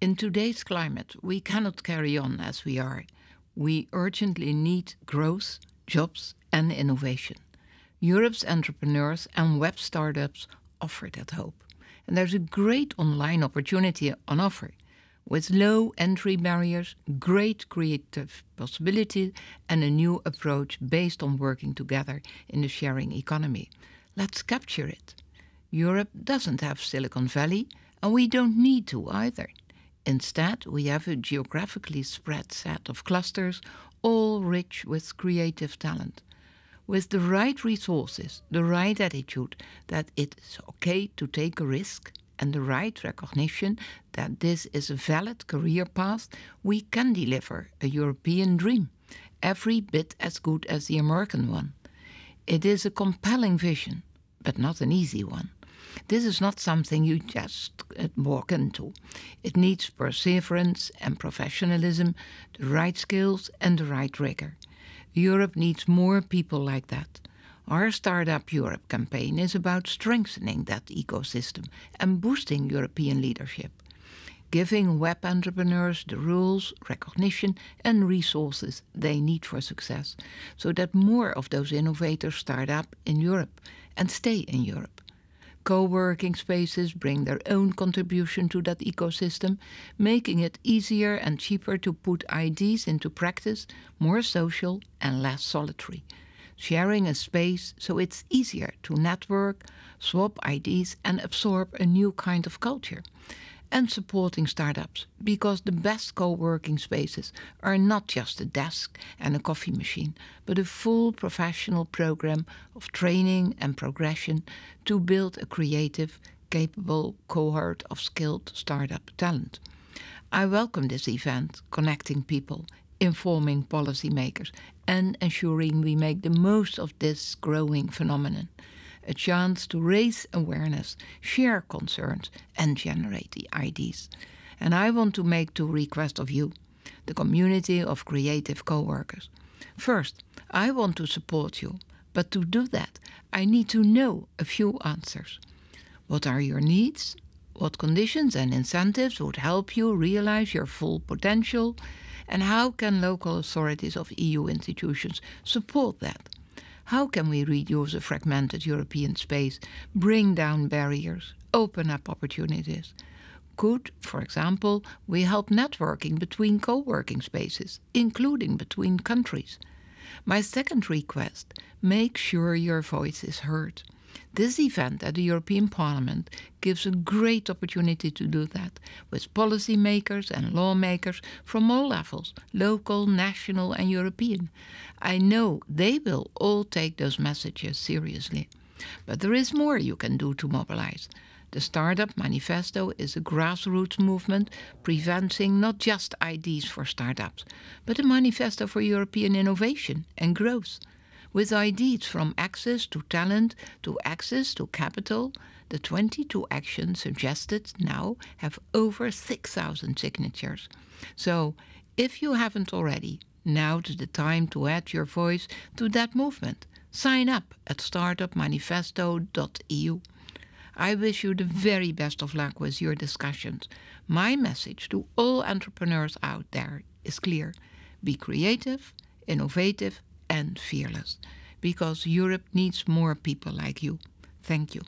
In today's climate, we cannot carry on as we are. We urgently need growth, jobs, and innovation. Europe's entrepreneurs and web startups offer that hope. And there's a great online opportunity on offer with low entry barriers, great creative possibilities, and a new approach based on working together in the sharing economy. Let's capture it. Europe doesn't have Silicon Valley, and we don't need to either. Instead, we have a geographically spread set of clusters, all rich with creative talent. With the right resources, the right attitude that it's okay to take a risk, and the right recognition that this is a valid career path, we can deliver a European dream, every bit as good as the American one. It is a compelling vision, but not an easy one. This is not something you just uh, walk into. It needs perseverance and professionalism, the right skills and the right rigor. Europe needs more people like that. Our Startup Europe campaign is about strengthening that ecosystem and boosting European leadership, giving web entrepreneurs the rules, recognition, and resources they need for success, so that more of those innovators start up in Europe and stay in Europe. Co-working spaces bring their own contribution to that ecosystem, making it easier and cheaper to put ideas into practice, more social and less solitary. Sharing a space so it's easier to network, swap ideas and absorb a new kind of culture and supporting startups because the best co-working spaces are not just a desk and a coffee machine, but a full professional program of training and progression to build a creative, capable cohort of skilled startup talent. I welcome this event connecting people, informing policymakers and ensuring we make the most of this growing phenomenon a chance to raise awareness, share concerns, and generate the ideas. And I want to make two requests of you, the community of creative co-workers. First, I want to support you, but to do that, I need to know a few answers. What are your needs? What conditions and incentives would help you realize your full potential? And how can local authorities of EU institutions support that? How can we reduce a fragmented European space, bring down barriers, open up opportunities? Could, for example, we help networking between co-working spaces, including between countries? My second request, make sure your voice is heard. This event at the European Parliament gives a great opportunity to do that with policymakers and lawmakers from all levels, local, national and European. I know they will all take those messages seriously. But there is more you can do to mobilize. The Startup Manifesto is a grassroots movement preventing not just ideas for startups, but a manifesto for European innovation and growth with ideas from access to talent to access to capital, the 22 actions suggested now have over 6,000 signatures. So, if you haven't already, now's the time to add your voice to that movement. Sign up at startupmanifesto.eu. I wish you the very best of luck with your discussions. My message to all entrepreneurs out there is clear. Be creative, innovative and fearless because Europe needs more people like you. Thank you.